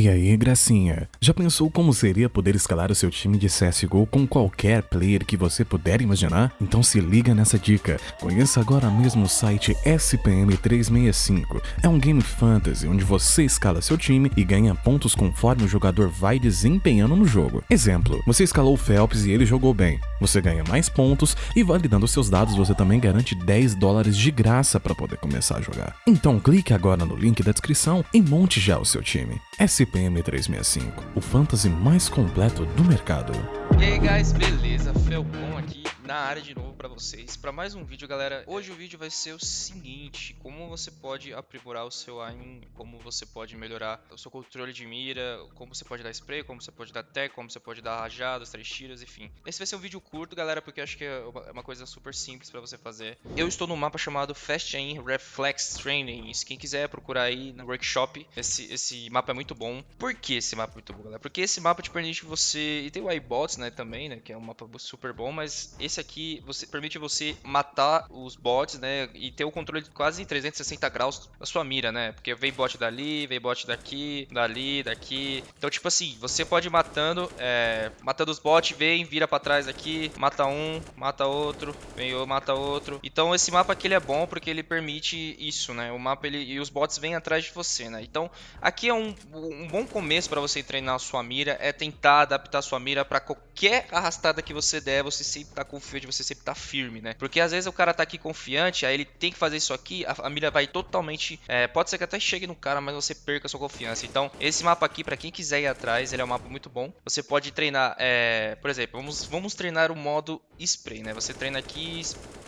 E aí, gracinha? Já pensou como seria poder escalar o seu time de CSGO com qualquer player que você puder imaginar? Então se liga nessa dica. Conheça agora mesmo o site SPM365. É um game fantasy onde você escala seu time e ganha pontos conforme o jogador vai desempenhando no jogo. Exemplo, você escalou o Phelps e ele jogou bem. Você ganha mais pontos e validando seus dados você também garante 10 dólares de graça para poder começar a jogar. Então clique agora no link da descrição e monte já o seu time. SPM 365, o fantasy mais completo do mercado. E aí guys, beleza? Felcon aqui na área de novo pra vocês para mais um vídeo, galera. Hoje o vídeo vai ser o seguinte, como você pode aprimorar o seu aim, como você pode melhorar o seu controle de mira, como você pode dar spray, como você pode dar tech, como você pode dar rajadas, três tiros, enfim. Esse vai ser um vídeo curto, galera, porque eu acho que é uma coisa super simples pra você fazer. Eu estou num mapa chamado Fast Aim Reflex Training. Quem quiser procurar aí no workshop, esse, esse mapa é muito bom. Por que esse mapa é muito bom, galera? Porque esse mapa te permite você... E tem o iBots, né, também, né, que é um mapa super bom, mas esse aqui você, permite você matar os bots, né? E ter o controle quase em 360 graus da sua mira, né? Porque vem bot dali, vem bot daqui, dali, daqui. Então, tipo assim, você pode ir matando, é, matando os bots, vem, vira pra trás aqui, mata um, mata outro, vem ou mata outro. Então, esse mapa aqui ele é bom porque ele permite isso, né? O mapa ele, e os bots vêm atrás de você, né? Então, aqui é um, um bom começo para você treinar a sua mira, é tentar adaptar a sua mira para qualquer arrastada que você der, você sempre tá com de você sempre tá firme, né? Porque às vezes o cara tá aqui confiante, aí ele tem que fazer isso aqui, a, a mira vai totalmente. É, pode ser que até chegue no cara, mas você perca sua confiança. Então, esse mapa aqui, para quem quiser ir atrás, ele é um mapa muito bom. Você pode treinar, é, por exemplo, vamos, vamos treinar o modo spray, né? Você treina aqui,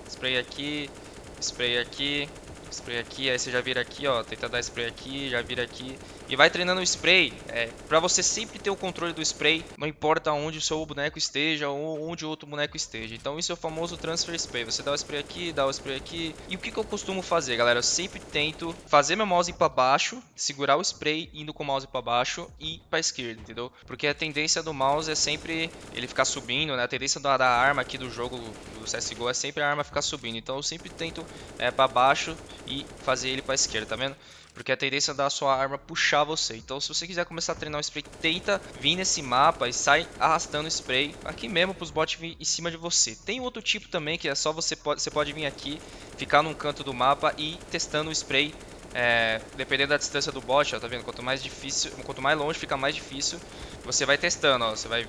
spray aqui, spray aqui, spray aqui, aí você já vira aqui, ó, tenta dar spray aqui, já vira aqui. E vai treinando o spray, é, pra você sempre ter o controle do spray, não importa onde o seu boneco esteja ou onde outro boneco esteja. Então isso é o famoso transfer spray, você dá o spray aqui, dá o spray aqui. E o que, que eu costumo fazer, galera? Eu sempre tento fazer meu mouse pra baixo, segurar o spray indo com o mouse pra baixo e pra esquerda, entendeu? Porque a tendência do mouse é sempre ele ficar subindo, né? A tendência da, da arma aqui do jogo do CSGO é sempre a arma ficar subindo. Então eu sempre tento é, pra baixo e fazer ele pra esquerda, tá vendo? Porque a tendência da sua arma puxar você. Então se você quiser começar a treinar o spray, tenta vir nesse mapa e sai arrastando o spray aqui mesmo para os bots vir em cima de você. Tem outro tipo também que é só você pode, você pode vir aqui, ficar num canto do mapa e ir testando o spray é, dependendo da distância do bot, ó, tá vendo? Quanto mais difícil, quanto mais longe fica mais difícil. Você vai testando, ó, você vai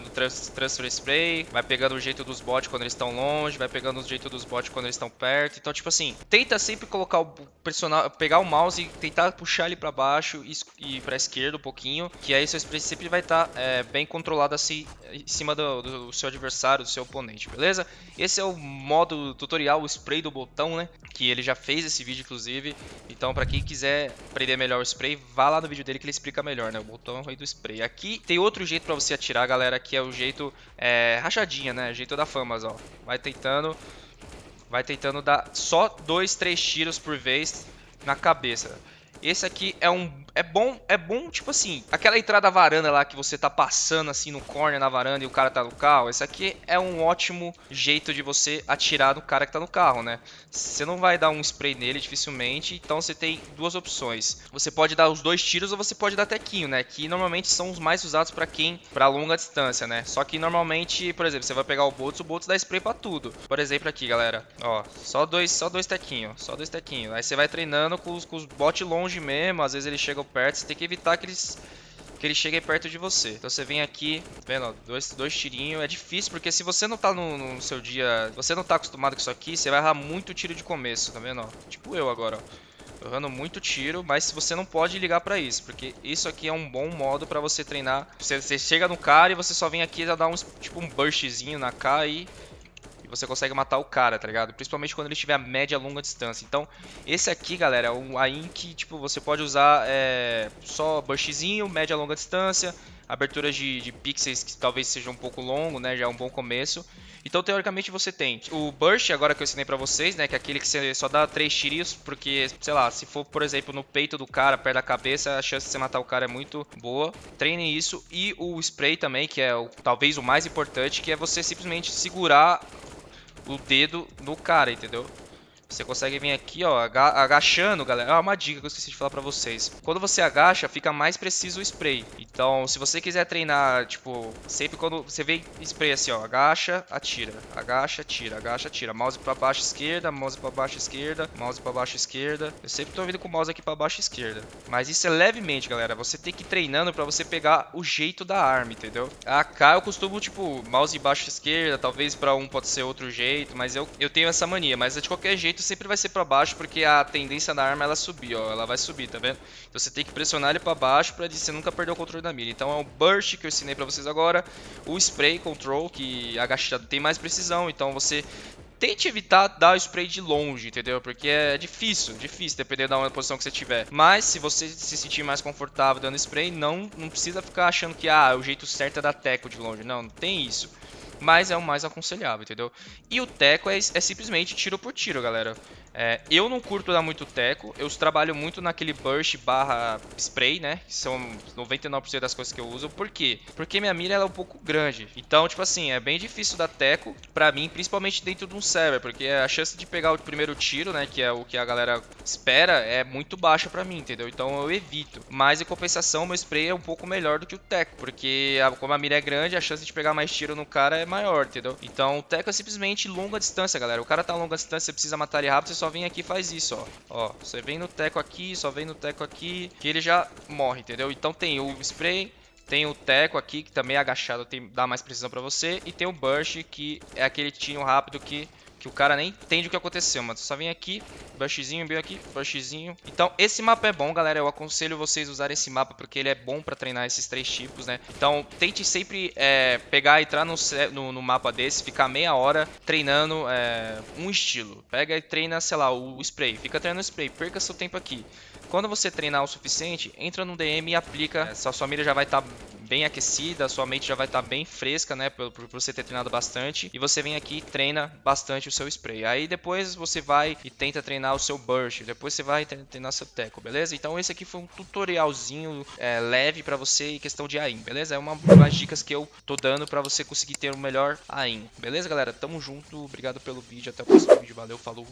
trans, transfer spray, vai pegando o jeito dos bots quando eles estão longe, vai pegando o jeito dos bots quando eles estão perto. Então, tipo assim, tenta sempre colocar o personagem, pegar o mouse e tentar puxar ele para baixo e, e para esquerda um pouquinho, que aí seu spray sempre vai estar tá, é, bem controlado assim em cima do, do, seu adversário, do seu oponente, beleza? Esse é o modo tutorial, o spray do botão, né? Que ele já fez esse vídeo, inclusive. Então, para quem quiser aprender melhor o spray, vá lá no vídeo dele que ele explica melhor, né? O botão rei do spray. Aqui tem outro jeito para você atirar, galera, que é o jeito é, rachadinha, né? O jeito da famas, ó. Vai tentando, vai tentando dar só dois, três tiros por vez na cabeça. Esse aqui é um é bom, é bom, tipo assim, aquela entrada da varanda lá que você tá passando assim no corner na varanda e o cara tá no carro, esse aqui é um ótimo jeito de você atirar no cara que tá no carro, né? Você não vai dar um spray nele dificilmente, então você tem duas opções. Você pode dar os dois tiros ou você pode dar tequinho, né? Que normalmente são os mais usados para quem para longa distância, né? Só que normalmente, por exemplo, você vai pegar o Boltz, o Boltz dá spray para tudo. Por exemplo, aqui, galera, ó, só dois, só dois tequinhos, só dois tequinhos. Aí você vai treinando com os, com os bots longe mesmo, às vezes ele chega perto, você tem que evitar que eles que eles cheguem perto de você. Então você vem aqui, vendo, dois, dois tirinhos. É difícil, porque se você não tá no, no, seu dia... Você não tá acostumado com isso aqui, você vai errar muito tiro de começo, tá vendo, ó? Tipo eu agora, ó. errando muito tiro, mas você não pode ligar pra isso, porque isso aqui é um bom modo pra você treinar. Você, você chega no cara e você só vem aqui e dá um, tipo um burstzinho na K e você consegue matar o cara, tá ligado? Principalmente quando ele estiver a média longa distância. Então, esse aqui, galera, é um AIM que, tipo, você pode usar é, só burstzinho, média longa distância, aberturas de, de pixels que talvez seja um pouco longo, né? Já é um bom começo. Então, teoricamente, você tem o Burst, agora que eu ensinei pra vocês, né? Que é aquele que você só dá três tiros, porque, sei lá, se for, por exemplo, no peito do cara, perto da cabeça, a chance de você matar o cara é muito boa. Treinem isso. E o Spray também, que é o, talvez o mais importante, que é você simplesmente segurar o dedo no cara, entendeu? Você consegue vir aqui, ó, aga- agachando, galera. Ah, uma dica que eu esqueci de falar pra vocês. Quando você agacha, fica mais preciso o spray. Então, se você quiser treinar, tipo, sempre quando você vê spray assim, ó, agacha, atira, agacha, atira, agacha, atira. Mouse pra baixo esquerda, mouse pra baixo esquerda, mouse pra baixo esquerda. Eu sempre tô vindo com o mouse aqui pra baixo esquerda. Mas isso é levemente, galera. Você tem que ir treinando pra você pegar o jeito da arma, entendeu? A AK eu costumo, tipo, mouse baixo esquerda, talvez pra um pode ser outro jeito, mas eu, eu tenho essa mania. Mas de qualquer jeito sempre vai ser pra baixo, porque a tendência da arma é ela subir, ó. Ela vai subir, tá vendo? Então você tem que pressionar ele pra baixo pra você nunca perder o controle da mira. Então é o burst que eu ensinei pra vocês agora, o spray control, que agachado tem mais precisão, então você tente evitar dar o spray de longe, entendeu? Porque é difícil, difícil, dependendo da posição que você tiver. Mas se você se sentir mais confortável dando spray, não, não precisa ficar achando que ah, o jeito certo é dar teco de longe. Não, não tem isso. Mas é o mais aconselhável, entendeu? E o teco é, é simplesmente tiro por tiro, galera. É, eu não curto dar muito teco, eu trabalho muito naquele burst barra spray, né? Que são 99% das coisas que eu uso. Por quê? Porque minha mira é um pouco grande. Então, tipo assim, é bem difícil dar teco pra mim, principalmente dentro de um server. Porque a chance de pegar o primeiro tiro, né? Que é o que a galera espera, é muito baixa pra mim, entendeu? Então eu evito. Mas em compensação, meu spray é um pouco melhor do que o teco. Porque a, como a mira é grande, a chance de pegar mais tiro no cara é maior, entendeu? Então o teco é simplesmente longa distância, galera. O cara tá a longa distância, você precisa matar ele rápido, você só vem aqui e faz isso, ó. Ó, você vem no teco aqui, só vem no teco aqui, que ele já morre, entendeu? Então tem o spray, tem o teco aqui, que também é agachado, tem, dá mais precisão pra você. E tem o burst, que é aquele tiro rápido que, que o cara nem entende o que aconteceu. Mas só vem aqui, burstzinho, bem aqui, burstzinho. Então esse mapa é bom, galera. Eu aconselho vocês usarem esse mapa, porque ele é bom pra treinar esses três tipos, né? Então tente sempre é, pegar, entrar no, no, no, mapa desse, ficar meia hora treinando é, um estilo. Pega e treina, sei lá, o spray. Fica treinando o spray, perca seu tempo aqui. Quando você treinar o suficiente, entra no DM e aplica. É, sua, sua mira já vai estar tá bem aquecida, sua mente já vai estar tá bem fresca, né? Por, por, você ter treinado bastante. E você vem aqui e treina bastante o seu spray. Aí depois você vai e tenta treinar o seu burst. Depois você vai treinar seu teco, beleza? Então esse aqui foi um tutorialzinho é, leve para você em questão de AIM, beleza? É uma das dicas que eu tô dando para você conseguir ter o melhor AIM. Beleza, galera? Tamo junto. Obrigado pelo vídeo. Até o próximo vídeo. Valeu, falou.